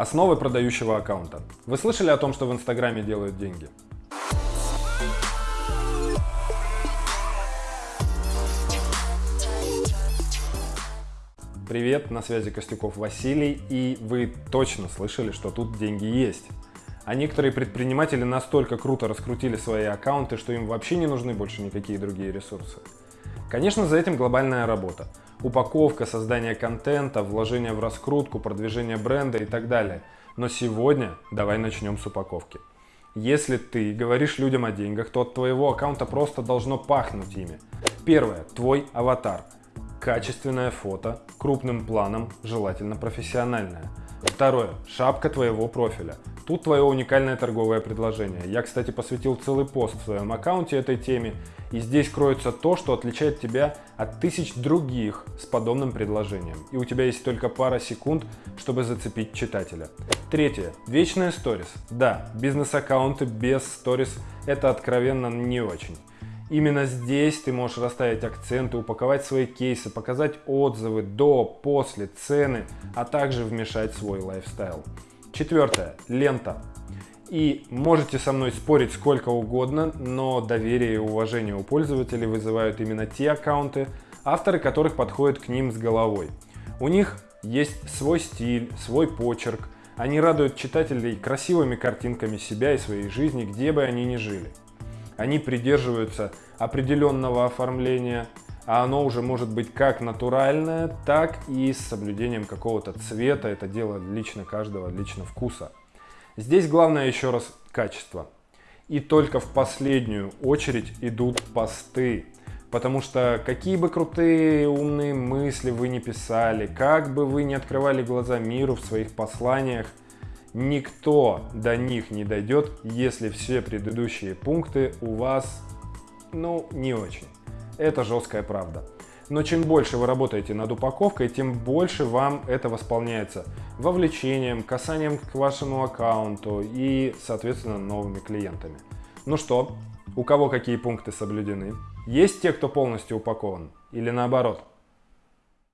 Основы продающего аккаунта. Вы слышали о том, что в Инстаграме делают деньги? Привет, на связи Костюков Василий, и вы точно слышали, что тут деньги есть. А некоторые предприниматели настолько круто раскрутили свои аккаунты, что им вообще не нужны больше никакие другие ресурсы. Конечно, за этим глобальная работа. Упаковка, создание контента, вложение в раскрутку, продвижение бренда и так далее. Но сегодня давай начнем с упаковки. Если ты говоришь людям о деньгах, то от твоего аккаунта просто должно пахнуть ими. Первое. Твой аватар. Качественное фото, крупным планом, желательно профессиональное. Второе. Шапка твоего профиля. Тут твое уникальное торговое предложение. Я, кстати, посвятил целый пост в своем аккаунте этой теме, и здесь кроется то, что отличает тебя от тысяч других с подобным предложением. И у тебя есть только пара секунд, чтобы зацепить читателя. Третье. Вечная сторис. Да, бизнес-аккаунты без сторис это откровенно не очень. Именно здесь ты можешь расставить акценты, упаковать свои кейсы, показать отзывы до, после, цены, а также вмешать свой лайфстайл. Четвертое. Лента. И можете со мной спорить сколько угодно, но доверие и уважение у пользователей вызывают именно те аккаунты, авторы которых подходят к ним с головой. У них есть свой стиль, свой почерк, они радуют читателей красивыми картинками себя и своей жизни, где бы они ни жили. Они придерживаются определенного оформления, а оно уже может быть как натуральное, так и с соблюдением какого-то цвета. Это дело лично каждого, лично вкуса. Здесь главное еще раз качество. И только в последнюю очередь идут посты. Потому что какие бы крутые умные мысли вы не писали, как бы вы не открывали глаза миру в своих посланиях, никто до них не дойдет, если все предыдущие пункты у вас, ну, не очень. Это жесткая правда. Но чем больше вы работаете над упаковкой, тем больше вам это восполняется вовлечением, касанием к вашему аккаунту и, соответственно, новыми клиентами. Ну что, у кого какие пункты соблюдены? Есть те, кто полностью упакован? Или наоборот?